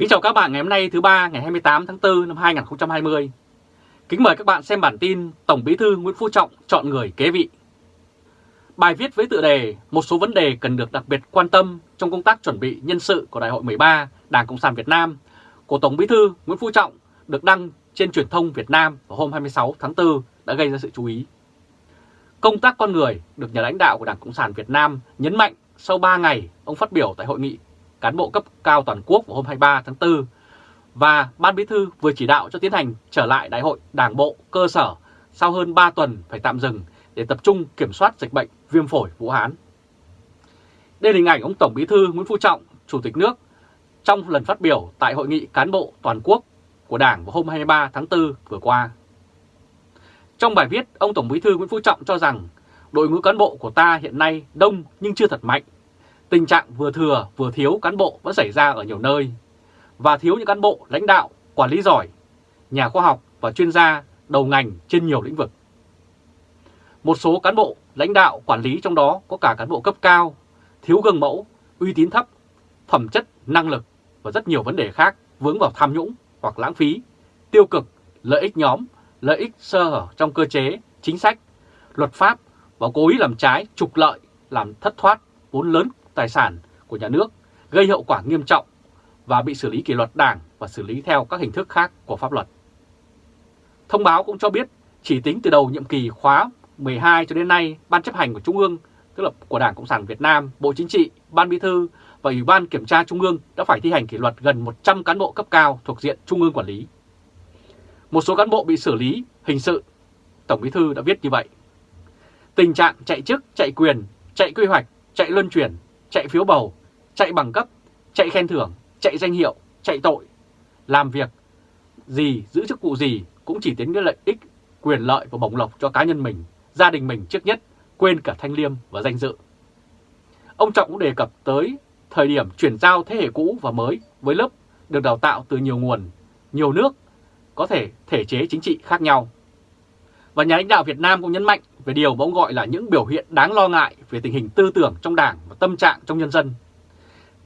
Kính chào các bạn ngày hôm nay thứ ba, ngày 28 tháng 4 năm 2020. Kính mời các bạn xem bản tin Tổng Bí thư Nguyễn Phú Trọng chọn người kế vị. Bài viết với tựa đề Một số vấn đề cần được đặc biệt quan tâm trong công tác chuẩn bị nhân sự của Đại hội 13 Đảng Cộng sản Việt Nam của Tổng Bí thư Nguyễn Phú Trọng được đăng trên truyền thông Việt Nam vào hôm 26 tháng 4 đã gây ra sự chú ý. Công tác con người được nhà lãnh đạo của Đảng Cộng sản Việt Nam nhấn mạnh sau 3 ngày ông phát biểu tại hội nghị cán bộ cấp cao toàn quốc vào hôm 23 tháng 4 và Ban Bí thư vừa chỉ đạo cho tiến hành trở lại đại hội đảng bộ cơ sở sau hơn 3 tuần phải tạm dừng để tập trung kiểm soát dịch bệnh viêm phổi Vũ Hán. Đây là hình ảnh ông Tổng Bí thư Nguyễn Phú Trọng, Chủ tịch nước trong lần phát biểu tại hội nghị cán bộ toàn quốc của Đảng vào hôm 23 tháng 4 vừa qua. Trong bài viết, ông Tổng Bí thư Nguyễn Phú Trọng cho rằng đội ngũ cán bộ của ta hiện nay đông nhưng chưa thật mạnh. Tình trạng vừa thừa vừa thiếu cán bộ vẫn xảy ra ở nhiều nơi và thiếu những cán bộ lãnh đạo, quản lý giỏi, nhà khoa học và chuyên gia đầu ngành trên nhiều lĩnh vực. Một số cán bộ lãnh đạo quản lý trong đó có cả cán bộ cấp cao, thiếu gương mẫu, uy tín thấp, phẩm chất, năng lực và rất nhiều vấn đề khác vướng vào tham nhũng hoặc lãng phí, tiêu cực, lợi ích nhóm, lợi ích sơ hở trong cơ chế, chính sách, luật pháp và cố ý làm trái, trục lợi, làm thất thoát vốn lớn tài sản của nhà nước, gây hậu quả nghiêm trọng và bị xử lý kỷ luật đảng và xử lý theo các hình thức khác của pháp luật. Thông báo cũng cho biết chỉ tính từ đầu nhiệm kỳ khóa 12 cho đến nay, Ban chấp hành của Trung ương, tức là của Đảng Cộng sản Việt Nam, Bộ Chính trị, Ban Bí thư và Ủy ban Kiểm tra Trung ương đã phải thi hành kỷ luật gần 100 cán bộ cấp cao thuộc diện Trung ương quản lý. Một số cán bộ bị xử lý hình sự, Tổng Bí thư đã viết như vậy. Tình trạng chạy chức, chạy quyền, chạy quy hoạch, chạy luân chuyển, chạy phiếu bầu, chạy bằng cấp, chạy khen thưởng, chạy danh hiệu, chạy tội, làm việc gì, giữ chức vụ gì cũng chỉ tính đến lợi ích, quyền lợi và bổng lộc cho cá nhân mình, gia đình mình trước nhất, quên cả thanh liêm và danh dự. Ông Trọng cũng đề cập tới thời điểm chuyển giao thế hệ cũ và mới với lớp được đào tạo từ nhiều nguồn, nhiều nước, có thể thể chế chính trị khác nhau. Và nhà lãnh đạo Việt Nam cũng nhấn mạnh về điều mà ông gọi là những biểu hiện đáng lo ngại về tình hình tư tưởng trong đảng và tâm trạng trong nhân dân.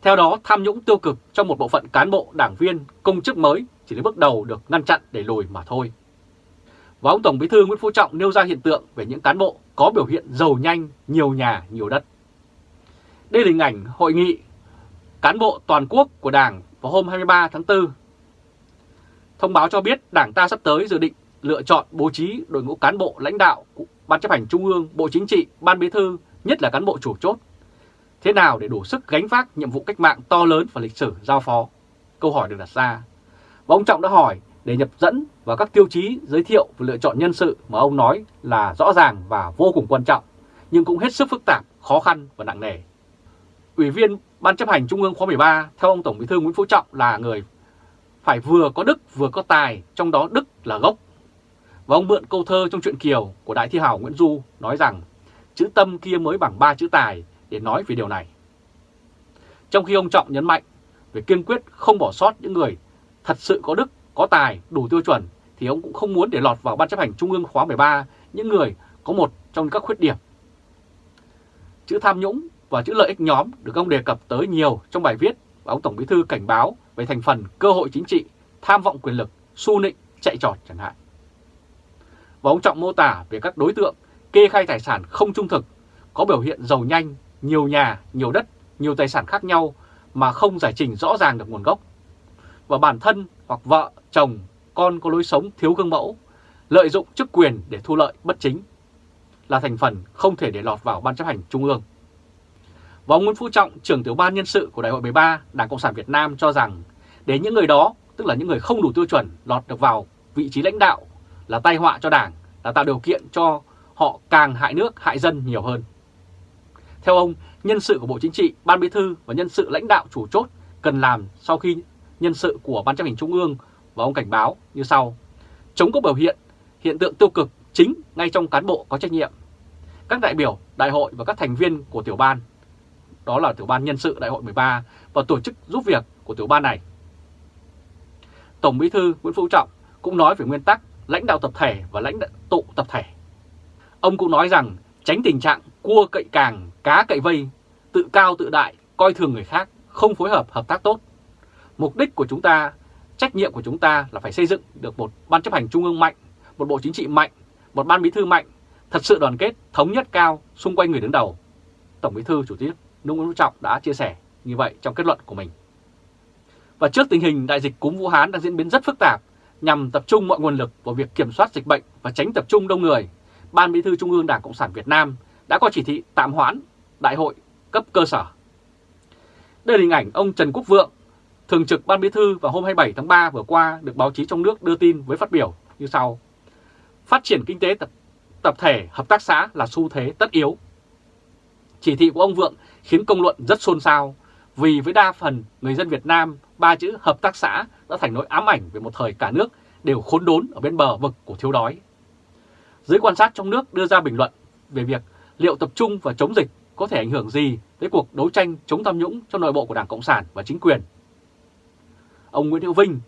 Theo đó, tham nhũng tiêu cực trong một bộ phận cán bộ, đảng viên, công chức mới chỉ đến bước đầu được ngăn chặn để lùi mà thôi. Và ông Tổng Bí thư Nguyễn Phú Trọng nêu ra hiện tượng về những cán bộ có biểu hiện giàu nhanh, nhiều nhà, nhiều đất. Đây là hình ảnh hội nghị cán bộ toàn quốc của Đảng vào hôm 23 tháng 4. Thông báo cho biết Đảng ta sắp tới dự định lựa chọn bố trí đội ngũ cán bộ lãnh đạo Ban chấp hành Trung ương, Bộ Chính trị, Ban Bí thư, nhất là cán bộ chủ chốt. Thế nào để đủ sức gánh vác nhiệm vụ cách mạng to lớn và lịch sử giao phó? Câu hỏi được đặt ra. Và ông Trọng đã hỏi để nhập dẫn vào các tiêu chí giới thiệu và lựa chọn nhân sự mà ông nói là rõ ràng và vô cùng quan trọng, nhưng cũng hết sức phức tạp, khó khăn và nặng nề. Ủy viên Ban chấp hành Trung ương khóa 13 theo ông Tổng Bí thư Nguyễn Phú Trọng là người phải vừa có đức vừa có tài, trong đó đức là gốc. Và ông mượn câu thơ trong truyện Kiều của Đại thi hào Nguyễn Du nói rằng chữ tâm kia mới bằng ba chữ tài để nói về điều này. Trong khi ông Trọng nhấn mạnh về kiên quyết không bỏ sót những người thật sự có đức, có tài, đủ tiêu chuẩn thì ông cũng không muốn để lọt vào Ban chấp hành Trung ương khóa 13 những người có một trong các khuyết điểm. Chữ tham nhũng và chữ lợi ích nhóm được ông đề cập tới nhiều trong bài viết và ông Tổng Bí Thư cảnh báo về thành phần cơ hội chính trị, tham vọng quyền lực, su nịnh, chạy trọt chẳng hạn. Và ông Trọng mô tả về các đối tượng kê khai tài sản không trung thực, có biểu hiện giàu nhanh, nhiều nhà, nhiều đất, nhiều tài sản khác nhau mà không giải trình rõ ràng được nguồn gốc. Và bản thân hoặc vợ, chồng, con có lối sống thiếu gương mẫu, lợi dụng chức quyền để thu lợi bất chính là thành phần không thể để lọt vào Ban chấp hành Trung ương. Và ông Nguyễn Phú Trọng, trưởng tiểu ban nhân sự của Đại hội 13 Đảng Cộng sản Việt Nam cho rằng để những người đó, tức là những người không đủ tiêu chuẩn lọt được vào vị trí lãnh đạo là tai họa cho Đảng, là tạo điều kiện cho họ càng hại nước, hại dân nhiều hơn. Theo ông, nhân sự của Bộ Chính trị, Ban Bí thư và nhân sự lãnh đạo chủ chốt cần làm sau khi nhân sự của Ban chấp hành Trung ương và ông cảnh báo như sau. Chống có biểu hiện, hiện tượng tiêu cực chính ngay trong cán bộ có trách nhiệm. Các đại biểu, đại hội và các thành viên của tiểu ban đó là tiểu ban nhân sự đại hội 13 và tổ chức giúp việc của tiểu ban này. Tổng Bí thư Nguyễn Phú Trọng cũng nói về nguyên tắc lãnh đạo tập thể và lãnh đạo tụ tập thể. Ông cũng nói rằng tránh tình trạng cua cậy càng, cá cậy vây, tự cao tự đại, coi thường người khác, không phối hợp hợp tác tốt. Mục đích của chúng ta, trách nhiệm của chúng ta là phải xây dựng được một ban chấp hành trung ương mạnh, một bộ chính trị mạnh, một ban bí thư mạnh, thật sự đoàn kết, thống nhất cao xung quanh người đứng đầu. Tổng bí thư chủ tịch Nông Nguyễn Phú Trọng đã chia sẻ như vậy trong kết luận của mình. Và trước tình hình đại dịch cúm Vũ Hán đang diễn biến rất phức tạp, nhằm tập trung mọi nguồn lực vào việc kiểm soát dịch bệnh và tránh tập trung đông người, Ban Bí thư Trung ương Đảng Cộng sản Việt Nam đã có chỉ thị tạm hoãn đại hội cấp cơ sở. Đây là hình ảnh ông Trần Quốc Vượng, Thường trực Ban Bí thư vào hôm 27 tháng 3 vừa qua được báo chí trong nước đưa tin với phát biểu như sau. Phát triển kinh tế tập, tập thể, hợp tác xã là xu thế tất yếu. Chỉ thị của ông Vượng khiến công luận rất xôn xao vì với đa phần người dân Việt Nam ba chữ hợp tác xã đã thành nỗi ám ảnh về một thời cả nước đều khốn đốn ở bên bờ vực của thiếu đói. Giới quan sát trong nước đưa ra bình luận về việc liệu tập trung và chống dịch có thể ảnh hưởng gì tới cuộc đấu tranh chống tham nhũng trong nội bộ của Đảng Cộng sản và chính quyền. Ông Nguyễn Hữu Vinh,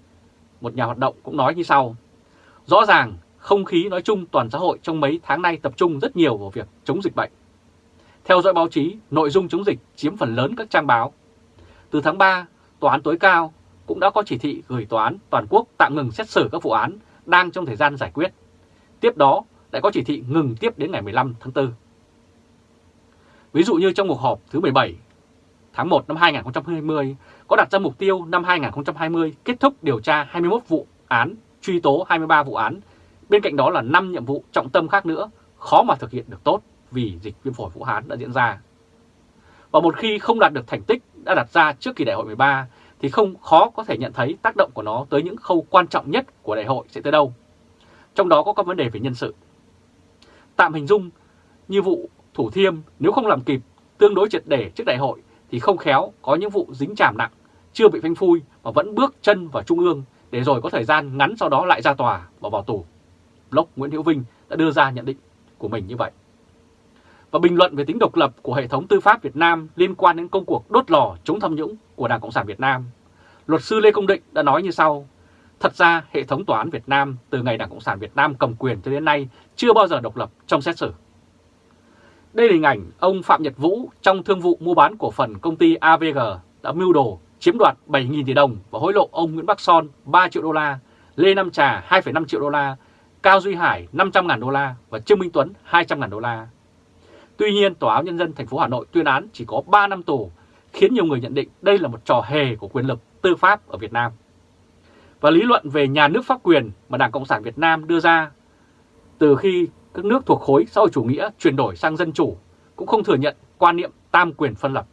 một nhà hoạt động cũng nói như sau. Rõ ràng không khí nói chung toàn xã hội trong mấy tháng nay tập trung rất nhiều vào việc chống dịch bệnh. Theo dõi báo chí, nội dung chống dịch chiếm phần lớn các trang báo. Từ tháng 3, Tòa án tối cao cũng đã có chỉ thị gửi Tòa án toàn quốc tạm ngừng xét xử các vụ án đang trong thời gian giải quyết. Tiếp đó lại có chỉ thị ngừng tiếp đến ngày 15 tháng 4. Ví dụ như trong cuộc họp thứ 17 tháng 1 năm 2020 có đặt ra mục tiêu năm 2020 kết thúc điều tra 21 vụ án, truy tố 23 vụ án. Bên cạnh đó là 5 nhiệm vụ trọng tâm khác nữa, khó mà thực hiện được tốt vì dịch viêm phổi Vũ Hán đã diễn ra. Và một khi không đạt được thành tích đã đặt ra trước kỳ đại hội 13 thì không khó có thể nhận thấy tác động của nó tới những khâu quan trọng nhất của đại hội sẽ tới đâu. Trong đó có các vấn đề về nhân sự. Tạm hình dung như vụ Thủ Thiêm nếu không làm kịp tương đối triệt để trước đại hội thì không khéo có những vụ dính chàm nặng, chưa bị phanh phui mà vẫn bước chân vào Trung ương để rồi có thời gian ngắn sau đó lại ra tòa và vào tù. lốc Nguyễn Hữu Vinh đã đưa ra nhận định của mình như vậy. Và bình luận về tính độc lập của hệ thống tư pháp Việt Nam liên quan đến công cuộc đốt lò chống tham nhũng của Đảng Cộng sản Việt Nam, luật sư Lê Công Định đã nói như sau. Thật ra, hệ thống tòa án Việt Nam từ ngày Đảng Cộng sản Việt Nam cầm quyền cho đến nay chưa bao giờ độc lập trong xét xử. Đây là hình ảnh ông Phạm Nhật Vũ trong thương vụ mua bán cổ phần công ty AVG đã mưu đồ chiếm đoạt 7.000 tỷ đồng và hối lộ ông Nguyễn Bắc Son 3 triệu đô la, Lê Nam Trà 2,5 triệu đô la, Cao Duy Hải 500.000 đô la và Trương Minh Tuấn 200.000 đô la. Tuy nhiên, Tòa án Nhân dân thành phố Hà Nội tuyên án chỉ có 3 năm tù, khiến nhiều người nhận định đây là một trò hề của quyền lực tư pháp ở Việt Nam. Và lý luận về nhà nước pháp quyền mà Đảng Cộng sản Việt Nam đưa ra từ khi các nước thuộc khối xã hội chủ nghĩa chuyển đổi sang dân chủ cũng không thừa nhận quan niệm tam quyền phân lập.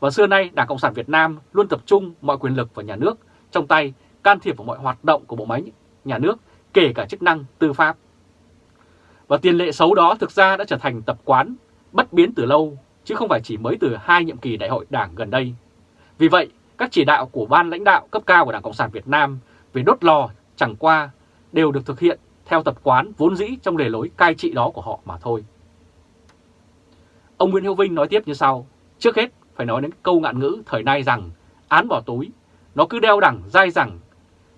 Và xưa nay Đảng Cộng sản Việt Nam luôn tập trung mọi quyền lực vào nhà nước trong tay can thiệp vào mọi hoạt động của bộ máy nhà nước kể cả chức năng tư pháp. Và tiền lệ xấu đó thực ra đã trở thành tập quán bất biến từ lâu chứ không phải chỉ mới từ hai nhiệm kỳ đại hội đảng gần đây. Vì vậy, các chỉ đạo của ban lãnh đạo cấp cao của Đảng Cộng sản Việt Nam về đốt lò chẳng qua đều được thực hiện theo tập quán vốn dĩ trong lề lối cai trị đó của họ mà thôi. Ông Nguyễn Hữu Vinh nói tiếp như sau, trước hết phải nói đến câu ngạn ngữ thời nay rằng án bỏ túi, nó cứ đeo đẳng dai rằng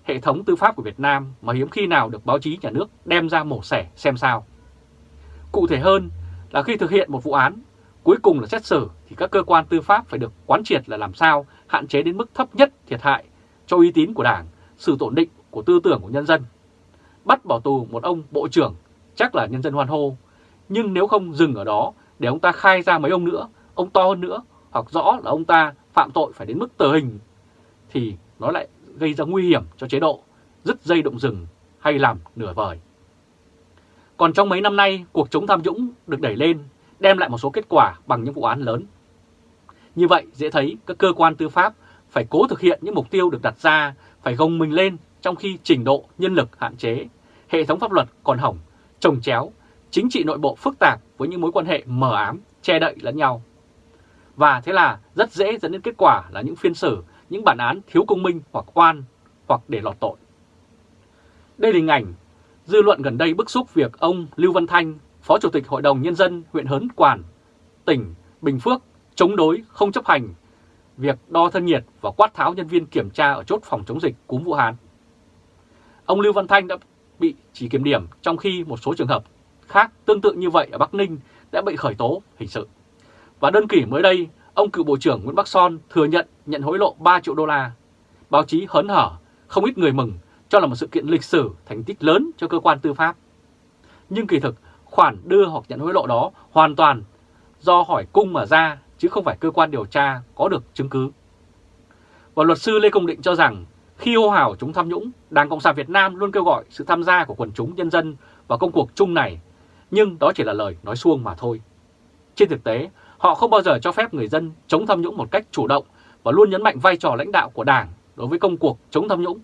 hệ thống tư pháp của Việt Nam mà hiếm khi nào được báo chí nhà nước đem ra mổ xẻ xem sao. Cụ thể hơn là khi thực hiện một vụ án, cuối cùng là xét xử thì các cơ quan tư pháp phải được quán triệt là làm sao hạn chế đến mức thấp nhất thiệt hại cho uy tín của Đảng, sự ổn định của tư tưởng của nhân dân. Bắt bỏ tù một ông bộ trưởng chắc là nhân dân hoan hô, nhưng nếu không dừng ở đó để ông ta khai ra mấy ông nữa, ông to hơn nữa, hoặc rõ là ông ta phạm tội phải đến mức tử hình, thì nó lại gây ra nguy hiểm cho chế độ, dứt dây động rừng hay làm nửa vời. Còn trong mấy năm nay, cuộc chống tham nhũng được đẩy lên, đem lại một số kết quả bằng những vụ án lớn. Như vậy, dễ thấy các cơ quan tư pháp phải cố thực hiện những mục tiêu được đặt ra, phải gồng mình lên trong khi trình độ nhân lực hạn chế, hệ thống pháp luật còn hỏng, trồng chéo, chính trị nội bộ phức tạp với những mối quan hệ mờ ám, che đậy lẫn nhau. Và thế là rất dễ dẫn đến kết quả là những phiên xử, những bản án thiếu công minh hoặc oan hoặc để lọt tội. Đây là hình ảnh dư luận gần đây bức xúc việc ông Lưu Văn Thanh, Phó Chủ tịch Hội đồng Nhân dân huyện Hớn Quản, tỉnh Bình Phước chống đối không chấp hành việc đo thân nhiệt và quát tháo nhân viên kiểm tra ở chốt phòng chống dịch cúm Vũ Hán. Ông Lưu Văn Thanh đã bị chỉ kiểm điểm trong khi một số trường hợp khác tương tự như vậy ở Bắc Ninh đã bị khởi tố hình sự. Và đơn kỷ mới đây, ông cựu Bộ trưởng Nguyễn Bắc Son thừa nhận nhận hối lộ 3 triệu đô la. Báo chí hớn hở, không ít người mừng cho là một sự kiện lịch sử thành tích lớn cho cơ quan tư pháp. Nhưng kỳ thực, khoản đưa hoặc nhận hối lộ đó hoàn toàn do hỏi cung mà ra chứ không phải cơ quan điều tra có được chứng cứ. Và luật sư Lê Công Định cho rằng khi hô hào chúng tham nhũng, Đảng Cộng sản Việt Nam luôn kêu gọi sự tham gia của quần chúng nhân dân vào công cuộc chung này, nhưng đó chỉ là lời nói suông mà thôi. Trên thực tế, họ không bao giờ cho phép người dân chống tham nhũng một cách chủ động và luôn nhấn mạnh vai trò lãnh đạo của Đảng đối với công cuộc chống tham nhũng,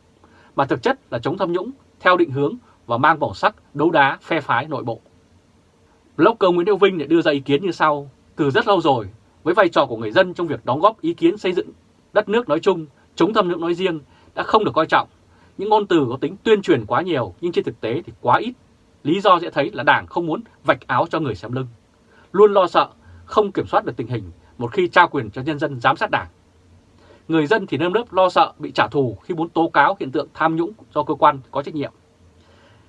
mà thực chất là chống tham nhũng theo định hướng và mang màu sắc đấu đá phe phái nội bộ. Blogger Nguyễn Đức Vinh đã đưa ra ý kiến như sau, từ rất lâu rồi, với vai trò của người dân trong việc đóng góp ý kiến xây dựng đất nước nói chung, chống tham nhũng nói riêng đã không được coi trọng. Những ngôn từ có tính tuyên truyền quá nhiều nhưng trên thực tế thì quá ít. Lý do dễ thấy là Đảng không muốn vạch áo cho người xem lưng. Luôn lo sợ, không kiểm soát được tình hình một khi trao quyền cho nhân dân giám sát Đảng. Người dân thì nơm nớp lo sợ bị trả thù khi muốn tố cáo hiện tượng tham nhũng do cơ quan có trách nhiệm.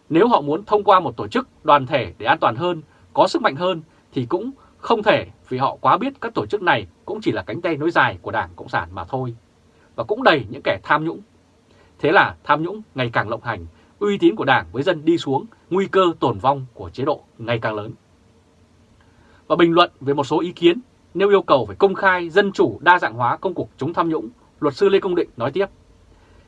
Nếu họ muốn thông qua một tổ chức đoàn thể để an toàn hơn, có sức mạnh hơn thì cũng không thể vì họ quá biết các tổ chức này cũng chỉ là cánh tay nối dài của Đảng Cộng sản mà thôi. Và cũng đầy những kẻ tham nhũng. Thế là tham nhũng ngày càng lộng hành, uy tín của Đảng với dân đi xuống, nguy cơ tổn vong của chế độ ngày càng lớn. Và bình luận về một số ý kiến nêu yêu cầu phải công khai, dân chủ, đa dạng hóa công cuộc chống tham nhũng, luật sư Lê Công Định nói tiếp.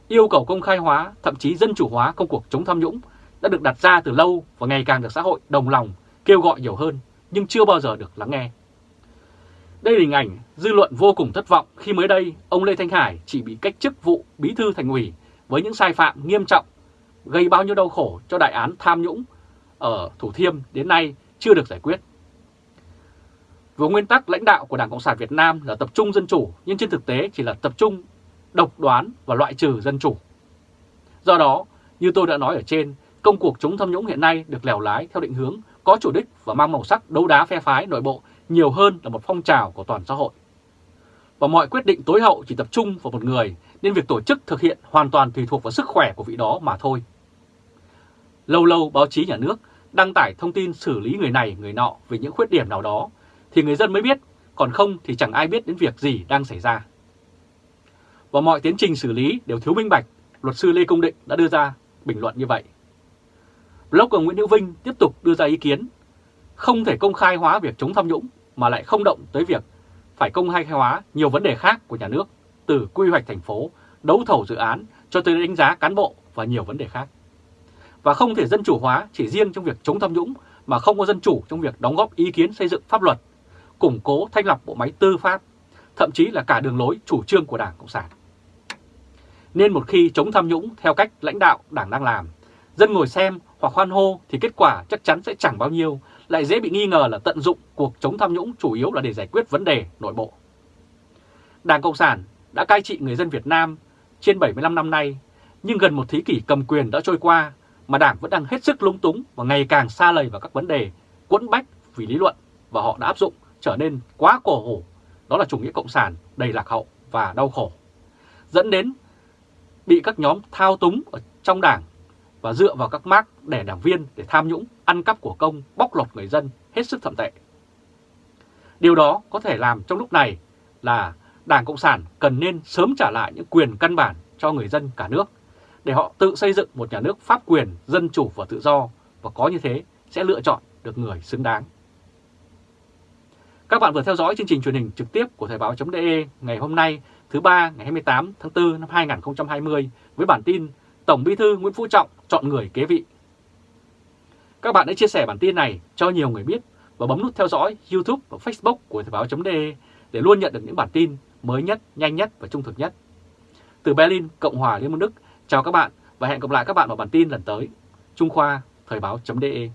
Yêu cầu công khai hóa, thậm chí dân chủ hóa công cuộc chống tham nhũng đã được đặt ra từ lâu và ngày càng được xã hội đồng lòng kêu gọi nhiều hơn nhưng chưa bao giờ được lắng nghe. Đây là hình ảnh dư luận vô cùng thất vọng khi mới đây ông Lê Thanh Hải chỉ bị cách chức vụ bí thư thành ủy với những sai phạm nghiêm trọng gây bao nhiêu đau khổ cho đại án tham nhũng ở Thủ Thiêm đến nay chưa được giải quyết. Với nguyên tắc lãnh đạo của Đảng Cộng sản Việt Nam là tập trung dân chủ nhưng trên thực tế chỉ là tập trung độc đoán và loại trừ dân chủ. Do đó, như tôi đã nói ở trên, công cuộc chống tham nhũng hiện nay được lèo lái theo định hướng có chủ đích và mang màu sắc đấu đá phe phái nội bộ nhiều hơn là một phong trào của toàn xã hội. Và mọi quyết định tối hậu chỉ tập trung vào một người nên việc tổ chức thực hiện hoàn toàn tùy thuộc vào sức khỏe của vị đó mà thôi. Lâu lâu báo chí nhà nước đăng tải thông tin xử lý người này người nọ về những khuyết điểm nào đó thì người dân mới biết, còn không thì chẳng ai biết đến việc gì đang xảy ra. Và mọi tiến trình xử lý đều thiếu minh bạch, luật sư Lê Công Định đã đưa ra bình luận như vậy. Blogger Nguyễn Hữu Vinh tiếp tục đưa ra ý kiến không thể công khai hóa việc chống tham nhũng mà lại không động tới việc phải công khai hóa nhiều vấn đề khác của nhà nước từ quy hoạch thành phố, đấu thầu dự án cho tới đánh giá cán bộ và nhiều vấn đề khác. Và không thể dân chủ hóa chỉ riêng trong việc chống tham nhũng mà không có dân chủ trong việc đóng góp ý kiến xây dựng pháp luật, củng cố thanh lọc bộ máy tư pháp, thậm chí là cả đường lối chủ trương của Đảng Cộng sản. Nên một khi chống tham nhũng theo cách lãnh đạo Đảng đang làm, dân ngồi xem hoặc hoan hô thì kết quả chắc chắn sẽ chẳng bao nhiêu, lại dễ bị nghi ngờ là tận dụng cuộc chống tham nhũng chủ yếu là để giải quyết vấn đề nội bộ. Đảng Cộng sản đã cai trị người dân Việt Nam trên 75 năm nay, nhưng gần một thế kỷ cầm quyền đã trôi qua mà Đảng vẫn đang hết sức lung túng và ngày càng xa lầy vào các vấn đề quẫn bách vì lý luận và họ đã áp dụng trở nên quá cổ hủ, đó là chủ nghĩa cộng sản đầy lạc hậu và đau khổ, dẫn đến bị các nhóm thao túng ở trong đảng và dựa vào các mác để đảng viên để tham nhũng, ăn cắp của công, bóc lột người dân hết sức thậm tệ. Điều đó có thể làm trong lúc này là Đảng Cộng sản cần nên sớm trả lại những quyền căn bản cho người dân cả nước để họ tự xây dựng một nhà nước pháp quyền, dân chủ và tự do và có như thế sẽ lựa chọn được người xứng đáng. Các bạn vừa theo dõi chương trình truyền hình trực tiếp của Thời báo.de ngày hôm nay thứ ba ngày 28 tháng 4 năm 2020 với bản tin Tổng Bí thư Nguyễn Phú Trọng chọn người kế vị. Các bạn hãy chia sẻ bản tin này cho nhiều người biết và bấm nút theo dõi YouTube và Facebook của Thời báo.de để luôn nhận được những bản tin mới nhất, nhanh nhất và trung thực nhất. Từ Berlin, Cộng hòa Liên bang Đức, chào các bạn và hẹn gặp lại các bạn vào bản tin lần tới. Trung Khoa, Thời báo.de